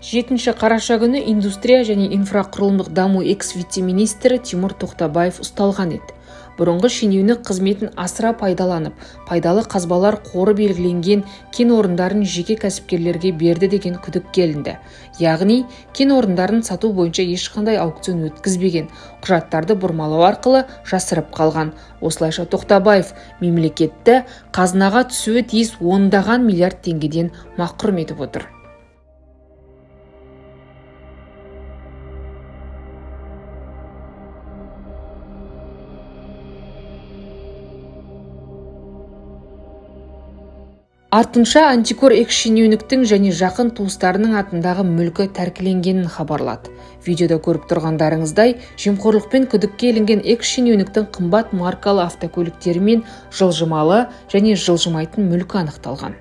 жетінші қараша күні индустрия және инфрақұрылымдық даму экс вице министрі тимур тоқтабаев ұсталған еді. Бұрынғы шенеунік қызметін асыра пайдаланып пайдалы қазбалар қоры белгіленген кен орындарын жеке кәсіпкерлерге берді деген күдікке ілінді яғни кен орындарын сату бойынша ешқандай аукцион өткізбеген құжаттарды бұрмалау арқылы жасырып қалған. Осылайша тоқтабаев мемлекетті қазынаға түсуі тиіс ондаған миллиард теңгеден мақұрым етіп отыр. Артынша антикор экс-шенеуніктің және жақын туыстарының атындағы мүлкі тәркіленгенін хабарлады. Видеода көріп тұрғандарыңыздай жемқорлықпен күдікке ілінген экс-шенеуніктің қымбат маркалы автокөліктері мен жылжымалы және жылжымайтын мүлкі анықталған.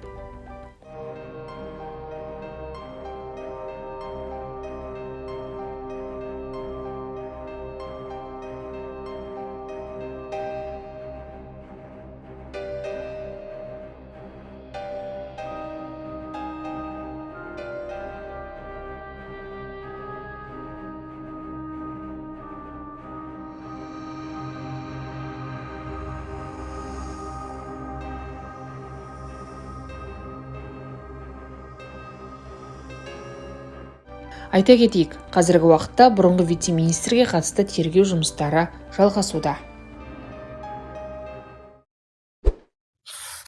Айта кетейік қазіргі уақытта бұрынғы вице-министрге қатысты тергеу жұмыстары жалғасуда.